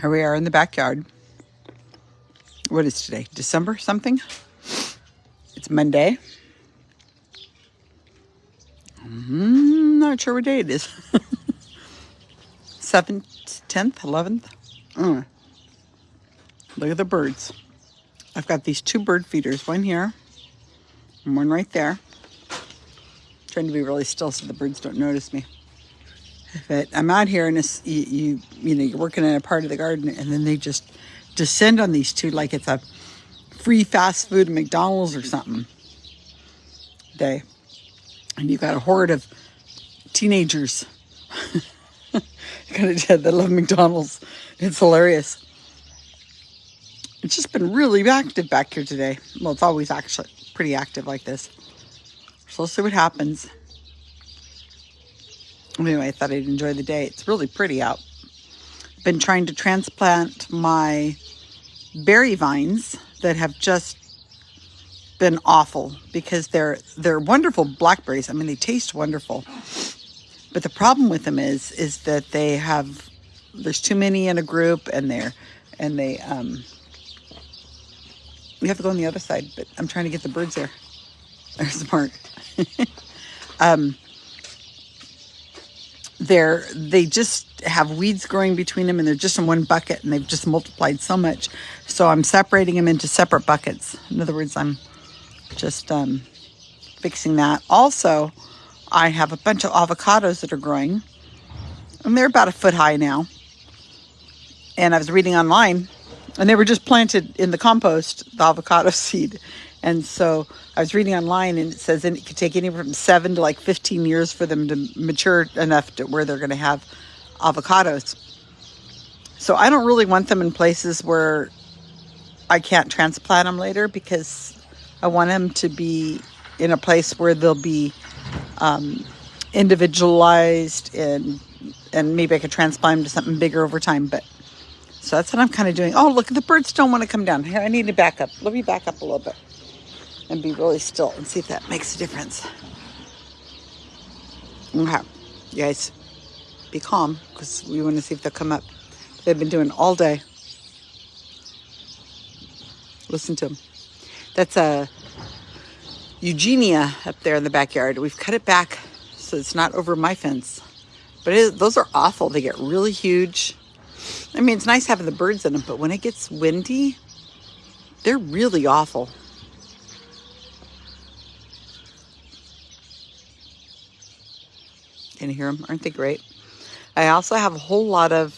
Here we are in the backyard. What is today? December something? It's Monday. Mm, not sure what day it is. 7th, 10th, 11th. Mm. Look at the birds. I've got these two bird feeders, one here and one right there. trying to be really still so the birds don't notice me. But I'm out here and it's, you, you, you know, you're working in a part of the garden and then they just descend on these two like it's a free fast food McDonald's or something day. And you've got a horde of teenagers kind of dead that love McDonald's. It's hilarious. It's just been really active back here today. Well, it's always actually pretty active like this. So let's see what happens. Anyway, I thought I'd enjoy the day. It's really pretty out. Been trying to transplant my berry vines that have just been awful because they're they're wonderful blackberries. I mean, they taste wonderful. But the problem with them is is that they have there's too many in a group and they're and they um we have to go on the other side, but I'm trying to get the birds there. There's Mark. um they're they just have weeds growing between them and they're just in one bucket and they've just multiplied so much. So i'm separating them into separate buckets. In other words i'm just um, fixing that. Also i have a bunch of avocados that are growing. And they're about a foot high now. And i was reading online and they were just planted in the compost the avocado seed and so I was reading online and it says it could take anywhere from seven to like 15 years for them to mature enough to where they're going to have avocados. So I don't really want them in places where I can't transplant them later because I want them to be in a place where they'll be um, individualized and and maybe I could transplant them to something bigger over time. But so that's what I'm kind of doing. Oh, look, the birds don't want to come down. Here, I need to back up. Let me back up a little bit and be really still and see if that makes a difference. Okay, you guys, be calm because we want to see if they'll come up. They've been doing all day. Listen to them. That's a Eugenia up there in the backyard. We've cut it back so it's not over my fence. But those are awful. They get really huge. I mean, it's nice having the birds in them, but when it gets windy, they're really awful. Can hear them? Aren't they great? I also have a whole lot of,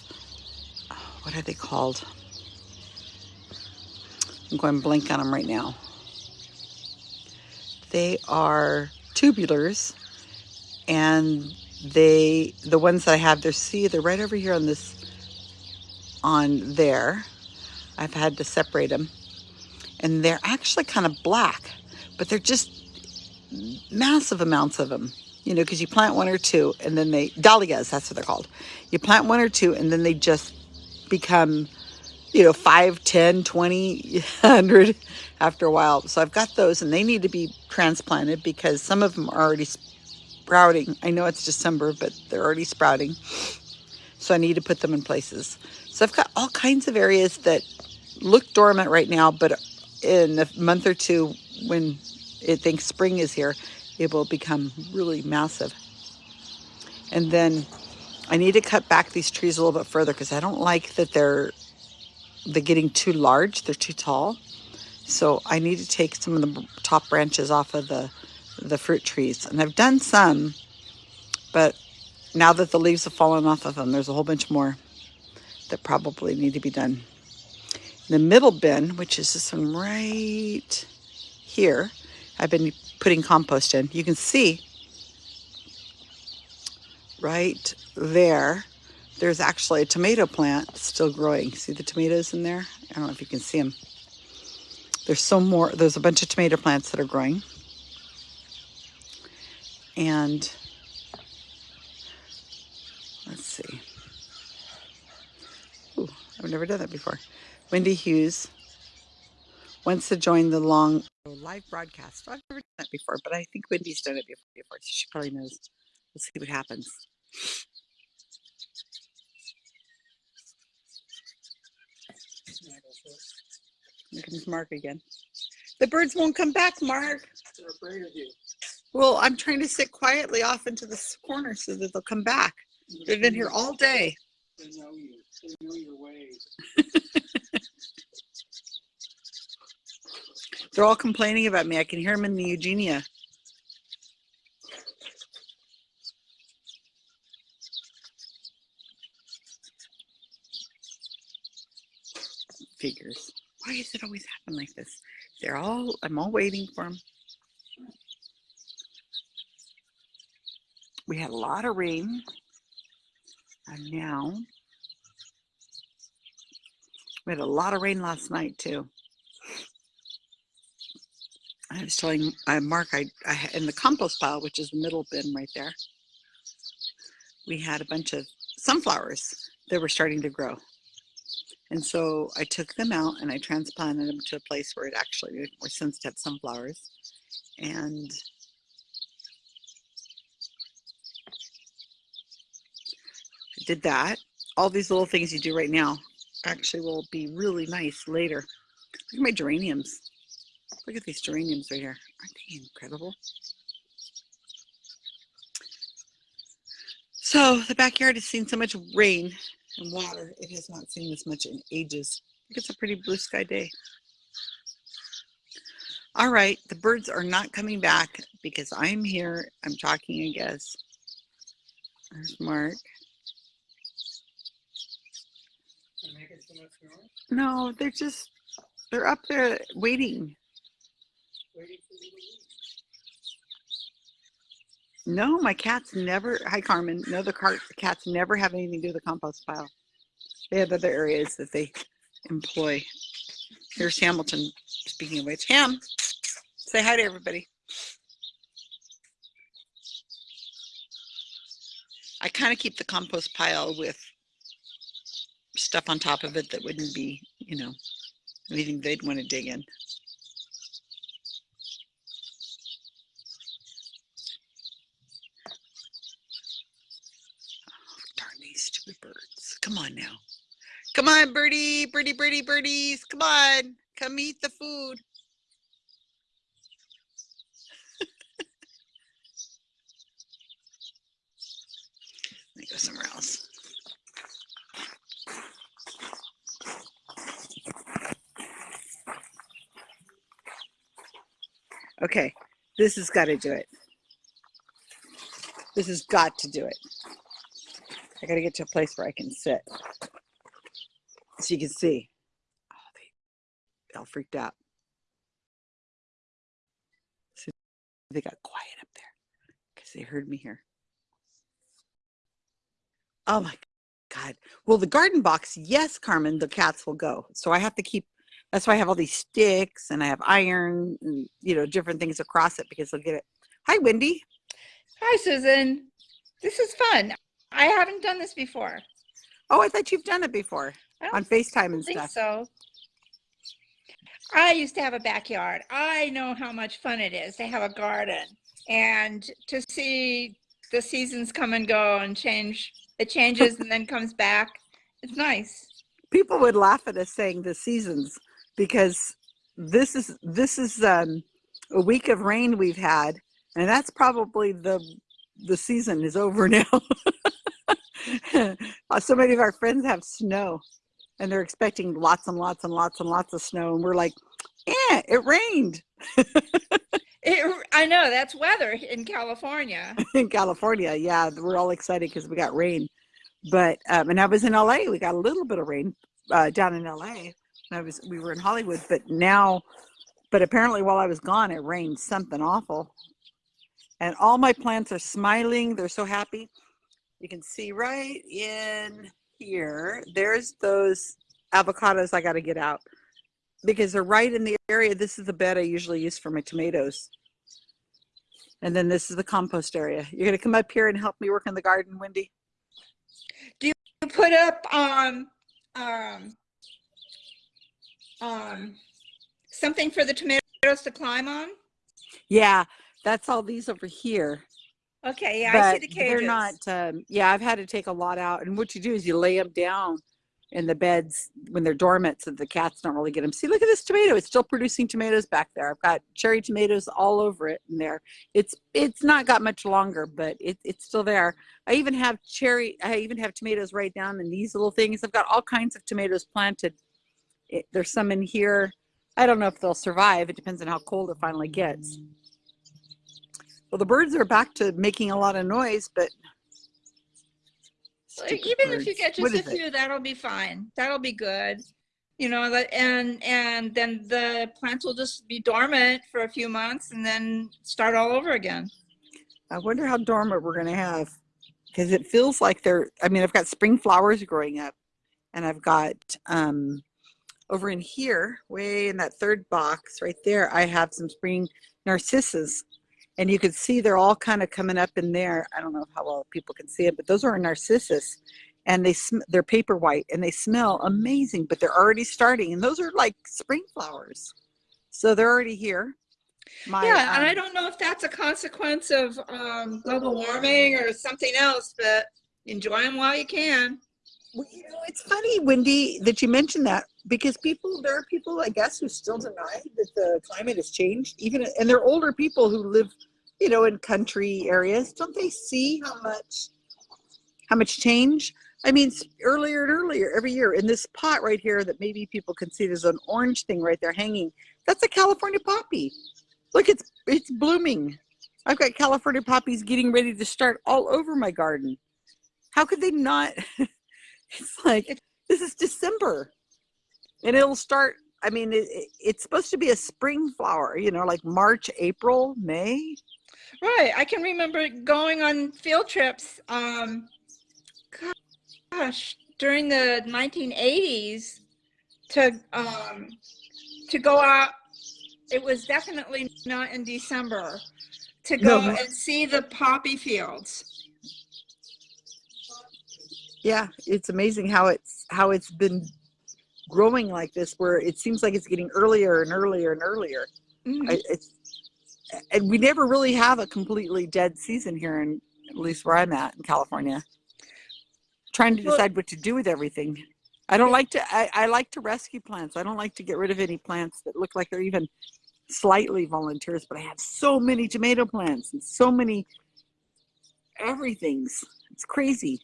what are they called? I'm going blank on them right now. They are tubulars and they, the ones that I have, they're, see, they're right over here on this, on there. I've had to separate them and they're actually kind of black, but they're just massive amounts of them you know, because you plant one or two and then they, dahlias, that's what they're called. You plant one or two and then they just become, you know, 5, 10, 20, 100 after a while. So I've got those and they need to be transplanted because some of them are already sprouting. I know it's December, but they're already sprouting. So I need to put them in places. So I've got all kinds of areas that look dormant right now, but in a month or two when it thinks spring is here, it will become really massive. And then I need to cut back these trees a little bit further because I don't like that they're they're getting too large. They're too tall. So I need to take some of the top branches off of the, the fruit trees. And I've done some, but now that the leaves have fallen off of them, there's a whole bunch more that probably need to be done. The middle bin, which is this one right here, I've been putting compost in. You can see right there, there's actually a tomato plant still growing. See the tomatoes in there? I don't know if you can see them. There's some more, there's a bunch of tomato plants that are growing. And let's see. Ooh, I've never done that before. Wendy Hughes wants to join the long live broadcast. I've never done that before, but I think Wendy's done it before, before so she probably knows. We'll see what happens. Here comes Mark again. The birds won't come back, Mark. They're afraid of you. Well, I'm trying to sit quietly off into this corner so that they'll come back. They've been here all day. They know you. They know your ways. They're all complaining about me. I can hear them in the Eugenia. Figures. Why does it always happen like this? They're all, I'm all waiting for them. We had a lot of rain. And now we had a lot of rain last night too. I was telling uh, Mark, I, I in the compost pile, which is the middle bin right there, we had a bunch of sunflowers that were starting to grow. And so I took them out and I transplanted them to a place where it actually were sensitive sunflowers. And I did that. All these little things you do right now actually will be really nice later. Look at my geraniums. Look at these geraniums right here. Aren't they incredible? So the backyard has seen so much rain and water. It has not seen this much in ages. I think it's a pretty blue sky day. All right, the birds are not coming back because I'm here. I'm talking, I guess. There's Mark. They're making so much noise. No, they're just, they're up there waiting. No, my cats never, hi Carmen, no, the car, cats never have anything to do with the compost pile. They have other areas that they employ. Here's Hamilton, speaking of which, Ham, say hi to everybody. I kind of keep the compost pile with stuff on top of it that wouldn't be, you know, anything they'd want to dig in. Oh, darn these stupid birds. Come on now. Come on, birdie, birdie, birdie, birdies. Come on. Come eat the food. Let me go somewhere else. Okay, this has got to do it. This has got to do it. I got to get to a place where I can sit. So you can see. Oh, they all freaked out. So they got quiet up there because they heard me here. Oh my God. Well, the garden box, yes, Carmen, the cats will go. So I have to keep, that's why I have all these sticks and I have iron and, you know, different things across it because they'll get it. Hi, Wendy. Hi, Susan. This is fun. I haven't done this before. Oh, I thought you've done it before on FaceTime and think stuff. so. I used to have a backyard. I know how much fun it is to have a garden and to see the seasons come and go and change. It changes and then comes back. It's nice. People would laugh at us saying the seasons because this is this is um, a week of rain we've had, and that's probably the the season is over now. So many of our friends have snow, and they're expecting lots and lots and lots and lots of snow, and we're like, "Yeah, it rained It, I know that's weather in California. in California." Yeah, we're all excited because we got rain, but um, and I was in LA. We got a little bit of rain uh, down in LA. I was we were in Hollywood, but now, but apparently while I was gone, it rained something awful, and all my plants are smiling. They're so happy. You can see right in here. There's those avocados I got to get out because they're right in the area. This is the bed I usually use for my tomatoes. And then this is the compost area. You're going to come up here and help me work in the garden, Wendy? Do you put up um um um something for the tomatoes to climb on. Yeah, that's all these over here. Okay, yeah, I see but the they're not, um, yeah, I've had to take a lot out. And what you do is you lay them down in the beds when they're dormant so the cats don't really get them. See, look at this tomato. It's still producing tomatoes back there. I've got cherry tomatoes all over it in there. It's it's not got much longer, but it, it's still there. I even have cherry, I even have tomatoes right down in these little things. I've got all kinds of tomatoes planted. It, there's some in here. I don't know if they'll survive. It depends on how cold it finally gets. Well, the birds are back to making a lot of noise, but Like, even if you get just a is it? few, that'll be fine. That'll be good. You know, and and then the plants will just be dormant for a few months and then start all over again. I wonder how dormant we're going to have because it feels like they're, I mean, I've got spring flowers growing up and I've got, um, over in here, way in that third box right there, I have some spring narcissus and you can see they're all kind of coming up in there. I don't know how well people can see it, but those are narcissus and they, sm- they're paper white and they smell amazing, but they're already starting and those are like spring flowers. So they're already here. My, yeah, and I um, don't know if that's a consequence of um, global warming or something else, but enjoy them while you can. Well, you know, it's funny, Wendy, that you mentioned that because people, there are people, I guess, who still deny that the climate has changed. Even, and they're older people who live, you know, in country areas. Don't they see how much, how much change? I mean, earlier and earlier, every year, in this pot right here, that maybe people can see, there's an orange thing right there hanging. That's a California poppy. Look, it's it's blooming. I've got California poppies getting ready to start all over my garden. How could they not? it's like this is December, and it'll start. I mean, it, it- it's supposed to be a spring flower, you know, like March, April, May. Right. I can remember going on field trips. Um, gosh, during the 1980s, to um, to go out. It was definitely not in December. To No. go and see the poppy fields. Yeah, it's amazing how it's how it's been growing like this, where it seems like it's getting earlier and earlier and earlier. Mhm. I, it's and we never really have a completely dead season here in at least where I'm at in California. Trying to decide what to do with everything. I don't like to I, I like to rescue plants. I don't like to get rid of any plants that look like they're even slightly volunteers, but I have so many tomato plants and so many everything's. It's crazy.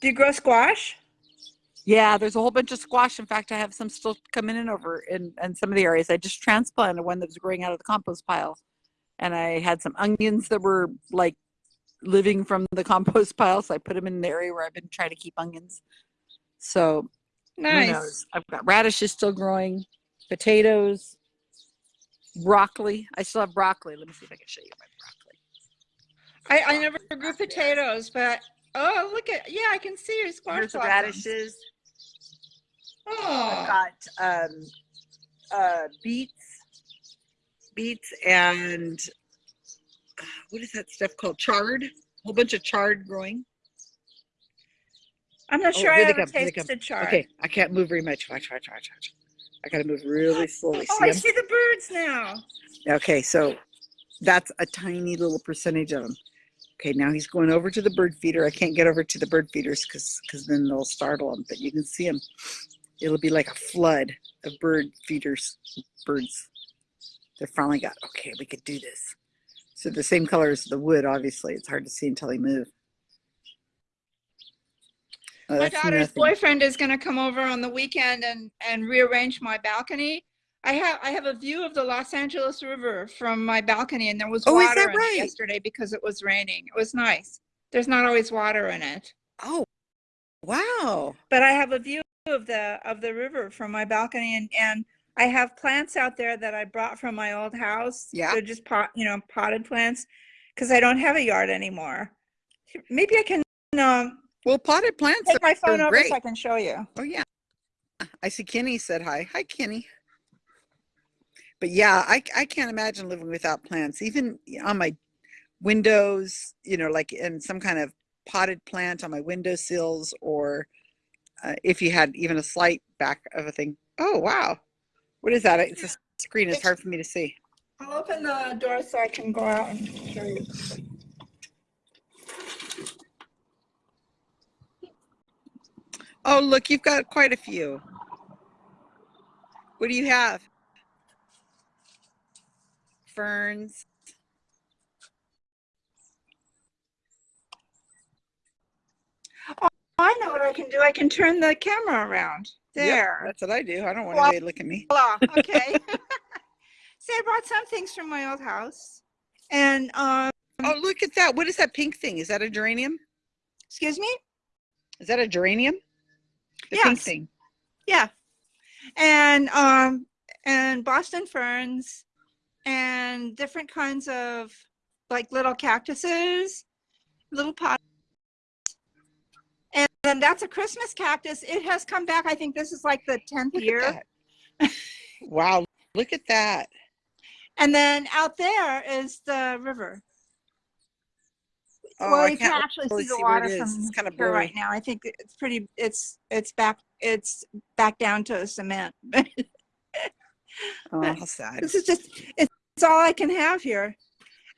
Do you grow squash? Yeah, there's a whole bunch of squash. In fact, I have some still coming in over in, in some of the areas. I just transplanted one that was growing out of the compost pile. And I had some onions that were like living from the compost pile. So I put them in the area where I've been trying to keep onions. So Nice. I've got radishes still growing, potatoes, broccoli. I still have broccoli. Let me see if I can show you my broccoli. I, I never grew potatoes, but oh, look at yeah, I can see your squash Here's blossoms. radishes. I've Oh, got um, uh, beets, beets, and uh, what is that stuff called? Chard. A whole bunch of chard growing. I'm not Oh, sure I ever come, tasted chard. Okay, I can't move very much. Watch, watch, watch, watch. I gotta move really slowly. Oh, See I see the birds now. Okay, so that's a tiny little percentage of them. Okay, now he's going over to the bird feeder. I can't get over to the bird feeders because because then they'll startle them. But you can see them. It'll be like a flood of bird feeders, birds. They finally got okay. We could do this. So the same color as the wood. Obviously, it's hard to see until he move. Oh, My daughter's nothing. boyfriend is going to come over on the weekend and and rearrange my balcony. I have I have a view of the Los Angeles River from my balcony, and there was Oh, water right? it yesterday because it was raining. It was nice. There's not always water in it, Oh, wow. but I have a view of the of the river from my balcony, and and I have plants out there that I brought from my old house. Yeah. they're just pot you know potted plants because I don't have a yard anymore. Maybe I can um, Well, potted plants take my phone over great. so I can show you. Oh yeah. I see Kenny said hi. Hi Kenny. But yeah, I I can't imagine living without plants. Even on my windows, you know, like in some kind of potted plant on my window windowsills or uh, if you had even a slight back of a thing. Oh, wow. What is that? It's a screen. It's- hard for me to see. I'll open the door so I can go out and show you. Oh, look, you've got quite a few. What do you have? Ferns. I know what I can do. I can turn the camera around. Yep, There. that's what I do. I don't want Well- anybody to look at me. Voila. Okay. See, I brought some things from my old house. And um, Oh, look at that. What is that pink thing? Is that a geranium? excuse me? Is that a geranium? The pink thing. Yeah. And um and Boston ferns and different kinds of like little cactuses, little pots. And then that's a Christmas cactus. It has come back. I think this is like the 10th Look year. wow. Look at that. And then out there is the river. Oh, well, I you can't can actually really see the see it water from It's kinda here right now. I think it's pretty. It's it's back. It's back down to cement. Oh, how sad. this is just it's, it's all I can have here.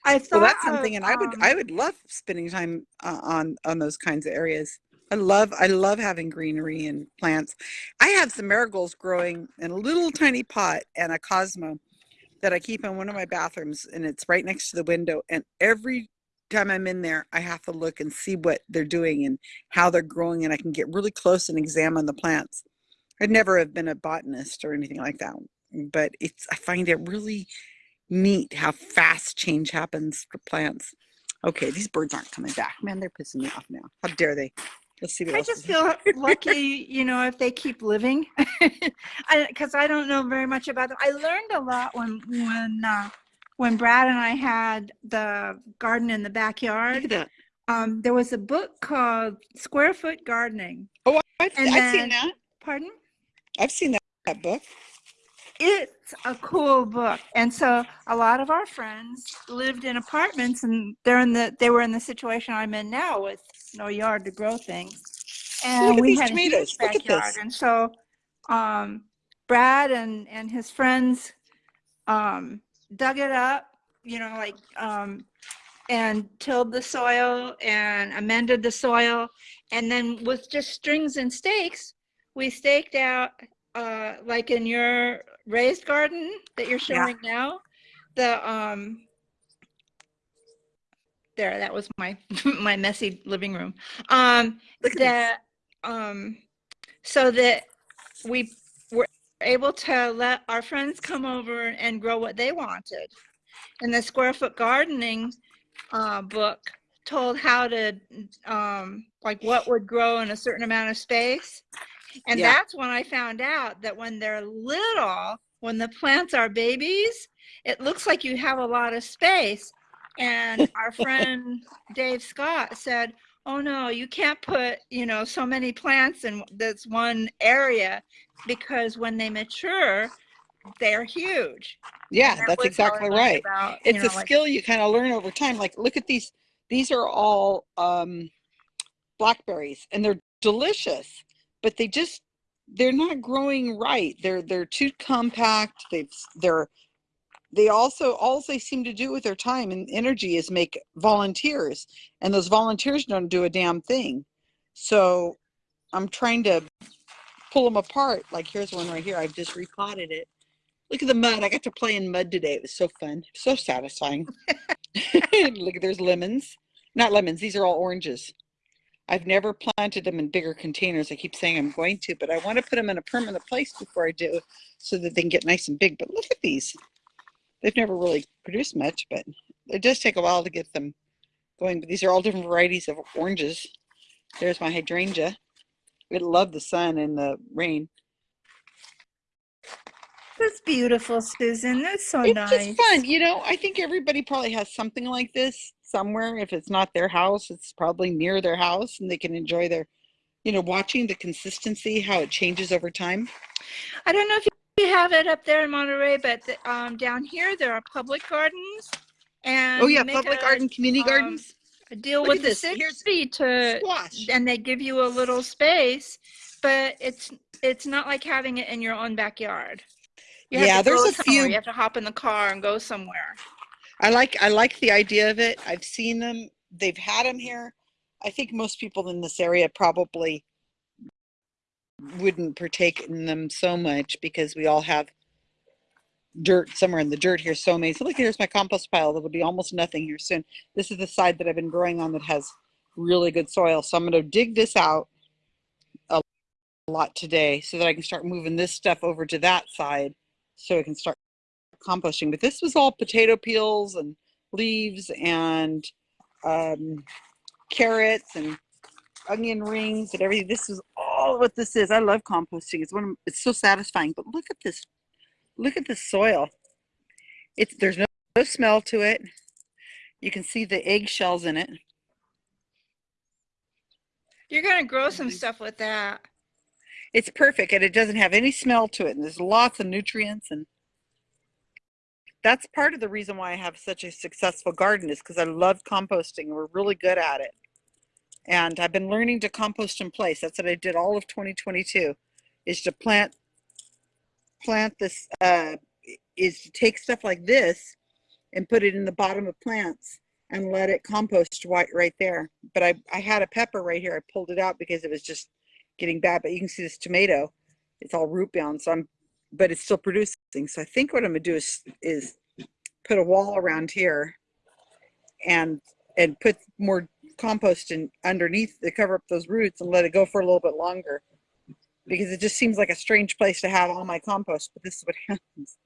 I thought Well, that's of, something, and I would, um, I would love spending time uh, on on those kinds of areas. I love, I love having greenery and plants. I have some marigolds growing in a little tiny pot and a cosmo that I keep in one of my bathrooms, and it's right next to the window. And every time I'm in there, I have to look and see what they're doing and how they're growing, and I can get really close and examine the plants. I'd never have been a botanist or anything like that, but it's I find it really neat how fast change happens for plants. Okay, these birds aren't coming back. Man, they're pissing me off now. How dare they? Let's see what I else. just feel lucky, you know, if they keep living, because I, don't know very much about them. I learned a lot when when uh, when Brad and I had the garden in the backyard. Look at that. Um, there was a book called Square Foot Gardening. Oh, I've, I've then- seen that. Pardon? I've seen that, that book. It's a cool book. And so a lot of our friends lived in apartments and they're in the they were in the situation i'm in now with no yard to grow things. And we had a huge tomatoes. Look at backyard. and so um brad and and his friends um dug it up you know like um and tilled the soil and amended the soil. And then with just strings and stakes we staked out uh like in your raised garden that you're Yeah. showing now? The um there that was my my messy living room. Um that um so that we were able to let our friends come over and grow what they wanted. And the square foot gardening uh, book told how to um like what would grow in a certain amount of space and Yeah. that's when i found out that when they're little when the plants are babies it looks like you have a lot of space and our friend dave scott said oh no you can't put you know so many plants in this one area because when they mature they're huge Yeah, that that's was how I exactly right. about, It's know, a like- skill you kind of learn over time. Like, look at these. These are all um, blackberries, and they're delicious, but they just they're not growing right. They're they're too compact. They've they're they also all they seem to do with their time and energy is make volunteers, and those volunteers don't do a damn thing. So I'm trying to pull them apart. Like here's one right here. I've just repotted it. Look at the mud. I got to play in mud today. It was so fun. So satisfying. Look, there's lemons. Not lemons. These are all oranges. I've never planted them in bigger containers. I keep saying I'm going to, but I want to put them in a permanent place before I do so that they can get nice and big. But look at these. They've never really produced much, but it does take a while to get them going. But these are all different varieties of oranges. There's my hydrangea. It loved the sun and the rain. that's beautiful susan that's so it's nice just fun you know i think everybody probably has something like this somewhere if it's not their house it's probably near their house and they can enjoy their you know watching the consistency how it changes over time I don't know if you have it up there in Monterey, but the, um, down here there are public gardens. And oh yeah public a, garden community um, gardens deal Look with the this. Here's- city to, squash and they give you a little space, but it's it's not like having it in your own backyard. You Yeah, there's a few- You have to hop in the car and go somewhere. I like i like the idea of it i've seen them they've had them here i think most people in this area probably wouldn't partake in them so much because we all have dirt somewhere in the dirt here so. So look, here's my compost pile. There will be almost nothing here soon. This is the side that I've been growing on that has really good soil. So I'm going to dig this out a lot today so that I can start moving this stuff over to that side so it can start composting. But this was all potato peels and leaves and um, carrots and onion rings and everything. This is all what this is. I love composting. It's one. Of, it's so satisfying. But look at this. Look at the soil. It's there's no, no smell to it. You can see the eggshells in it. You're gonna grow some stuff with that. It's perfect and it doesn't have any smell to it. And there's lots of nutrients and that's part of the reason why I have such a successful garden is because I love composting. We're really good at it. And I've been learning to compost in place. That's what I did all of 2022 is to plant plant this uh, is to take stuff like this and put it in the bottom of plants and let it compost right, right there. But I, I had a pepper right here. I pulled it out because it was just getting bad. But you can see this tomato, it's all root bound. So I'm, but it's still producing. So I think what I'm gonna do is, is put a wall around here and, and put more compost in underneath to cover up those roots and let it go for a little bit longer because it just seems like a strange place to have all my compost, but this is what happens.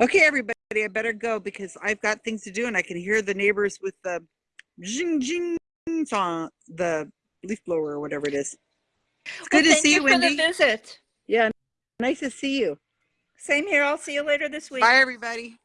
Okay, everybody, I better go because I've got things to do and I can hear the neighbors with the jing jing song, the leaf blower or whatever it is. It's good Well, to see you, thank for the Wendy. visit. Yeah, nice to see you. Same here. I'll see you later this week. Bye, everybody.